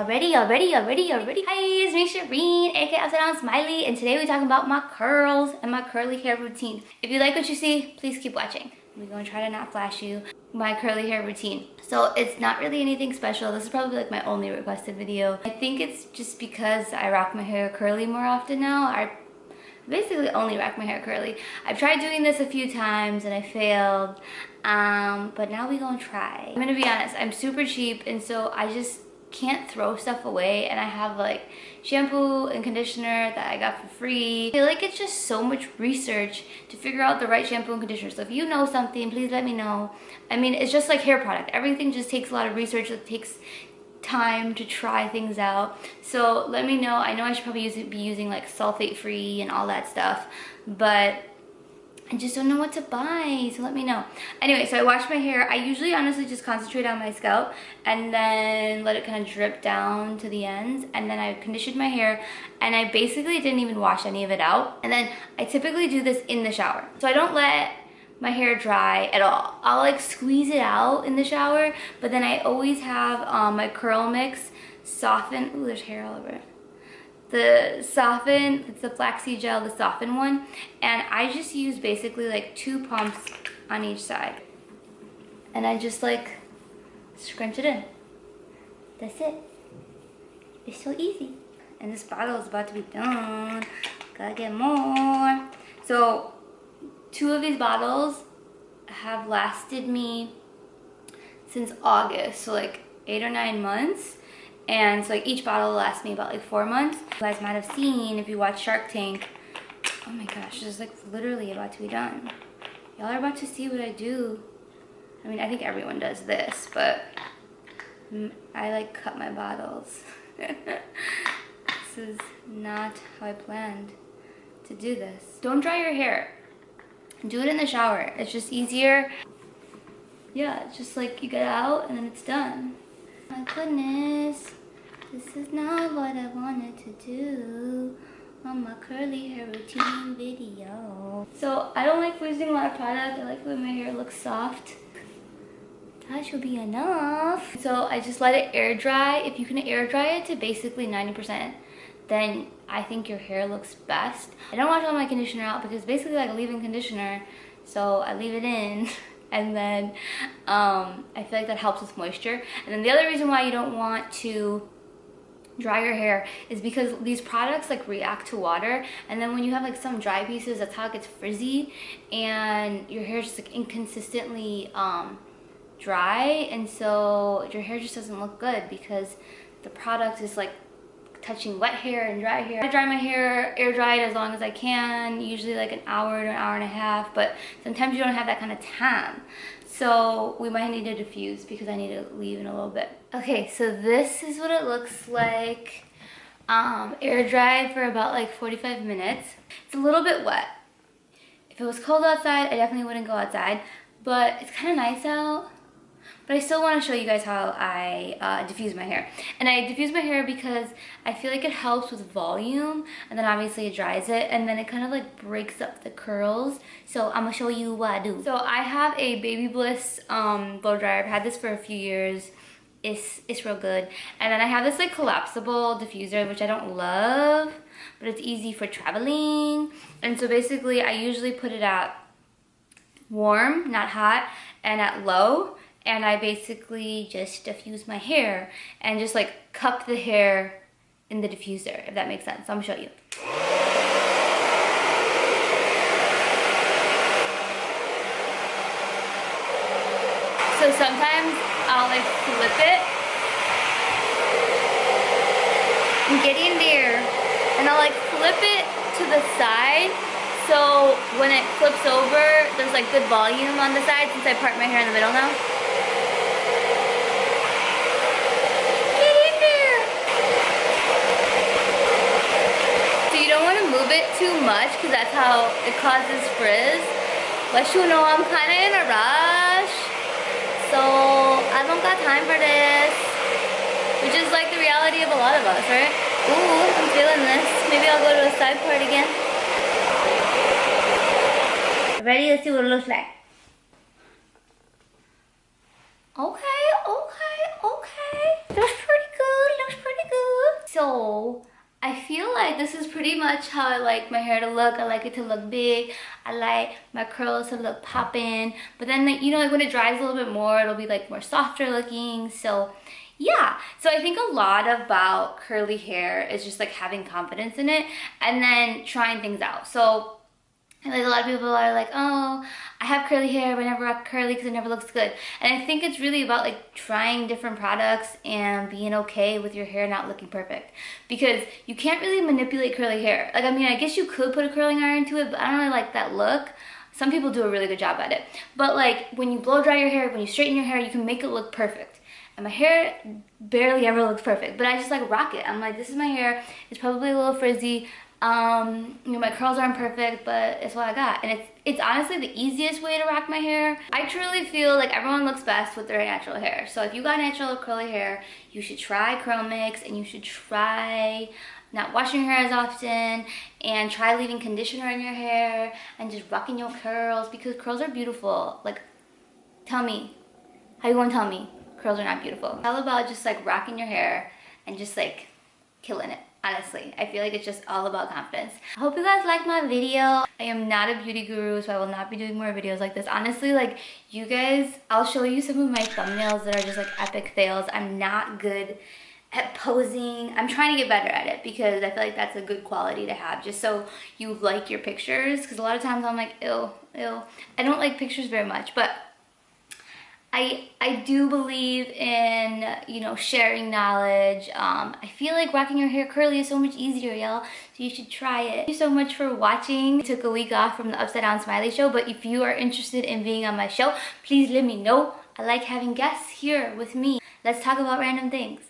Already, already, already, already. Hi, it's me Shireen, aka Upside Down Smiley, and today we're talking about my curls and my curly hair routine. If you like what you see, please keep watching. We're gonna try to not flash you my curly hair routine. So it's not really anything special. This is probably like my only requested video. I think it's just because I rock my hair curly more often now. I basically only rock my hair curly. I've tried doing this a few times and I failed. Um, but now we gonna try. I'm gonna be honest, I'm super cheap and so I just can't throw stuff away and I have like shampoo and conditioner that I got for free. I feel like it's just so much research to figure out the right shampoo and conditioner. So if you know something, please let me know. I mean, it's just like hair product. Everything just takes a lot of research. It takes time to try things out. So let me know. I know I should probably use, be using like sulfate free and all that stuff, but I just don't know what to buy, so let me know. Anyway, so I wash my hair. I usually honestly just concentrate on my scalp and then let it kind of drip down to the ends. And then I conditioned my hair and I basically didn't even wash any of it out. And then I typically do this in the shower. So I don't let my hair dry at all. I'll like squeeze it out in the shower, but then I always have um, my CurlMix soften. Ooh, there's hair all over it the soften it's the flaxseed gel the soften one and i just use basically like two pumps on each side. And i just like scrunch it in. That's it. It's so easy. And this bottle is about to be done. Gotta get more. So two of these bottles have lasted me since august so like eight or nine months and so like each bottle lasts me about like four months. You guys might have seen if you watch Shark Tank. Oh my gosh, this is like literally about to be done. Y'all are about to see what I do. I mean, I think everyone does this, but I like cut my bottles. this is not how I planned to do this. Don't dry your hair. Do it in the shower. It's just easier. Yeah, just like you get out and then it's done. My goodness. This is not what I wanted to do on my curly hair routine video. So I don't like using a lot of product. I like when my hair looks soft. That should be enough. So I just let it air dry. If you can air dry it to basically 90%, then I think your hair looks best. I don't wash all my conditioner out because basically like a leave-in conditioner. So I leave it in and then um, I feel like that helps with moisture. And then the other reason why you don't want to dry your hair is because these products like react to water and then when you have like some dry pieces that's how it gets frizzy and your hair is just like inconsistently um, dry and so your hair just doesn't look good because the product is like touching wet hair and dry hair. I dry my hair air dried as long as I can, usually like an hour to an hour and a half, but sometimes you don't have that kind of time. So we might need to diffuse because I need to leave in a little bit. Okay, so this is what it looks like. Um, air dried for about like 45 minutes. It's a little bit wet. If it was cold outside, I definitely wouldn't go outside, but it's kind of nice out. But I still want to show you guys how I uh, diffuse my hair. And I diffuse my hair because I feel like it helps with volume and then obviously it dries it and then it kind of like breaks up the curls. So I'm going to show you what I do. So I have a BaByliss um, blow dryer. I've had this for a few years. It's, it's real good. And then I have this like collapsible diffuser which I don't love but it's easy for traveling. And so basically I usually put it at warm, not hot, and at low and I basically just diffuse my hair and just like cup the hair in the diffuser, if that makes sense. I'm gonna show you. So sometimes I'll like flip it and get in there and I'll like flip it to the side so when it flips over, there's like good volume on the side since I part my hair in the middle now. Get in there. So you don't want to move it too much because that's how it causes frizz. But you know I'm kind of in a rush. So I don't got time for this. Which is like the reality of a lot of us, right? Ooh, I'm feeling this. Maybe I'll go to a side part again. Ready? Let's see what it looks like. Okay, okay, okay. Looks pretty good. Looks pretty good. So I feel like this is pretty much how I like my hair to look. I like it to look big. I like my curls to look poppin'. But then, like, you know, like when it dries a little bit more, it'll be like more softer looking. So yeah, so I think a lot about curly hair is just like having confidence in it and then trying things out. So and like a lot of people are like, oh, I have curly hair, but I never rock curly because it never looks good. And I think it's really about like trying different products and being okay with your hair not looking perfect. Because you can't really manipulate curly hair. Like, I mean, I guess you could put a curling iron to it, but I don't really like that look. Some people do a really good job at it. But like when you blow dry your hair, when you straighten your hair, you can make it look perfect. And my hair barely ever looks perfect, but I just like rock it. I'm like, this is my hair. It's probably a little frizzy. Um, you know, my curls aren't perfect, but it's what I got. And it's it's honestly the easiest way to rock my hair. I truly feel like everyone looks best with their natural hair. So if you got natural curly hair, you should try CurlMix and you should try not washing your hair as often and try leaving conditioner in your hair and just rocking your curls because curls are beautiful. Like, tell me, how you gonna tell me curls are not beautiful? It's all about just like rocking your hair and just like killing it honestly i feel like it's just all about confidence. I hope you guys like my video. I am not a beauty guru so i will not be doing more videos like this. Honestly like you guys i'll show you some of my thumbnails that are just like epic fails. I'm not good at posing. I'm trying to get better at it because i feel like that's a good quality to have just so you like your pictures. Because a lot of times i'm like ill ill i don't like pictures very much but I, I do believe in, you know, sharing knowledge. Um, I feel like rocking your hair curly is so much easier, y'all. So you should try it. Thank you so much for watching. I took a week off from the Upside Down Smiley show, but if you are interested in being on my show, please let me know. I like having guests here with me. Let's talk about random things.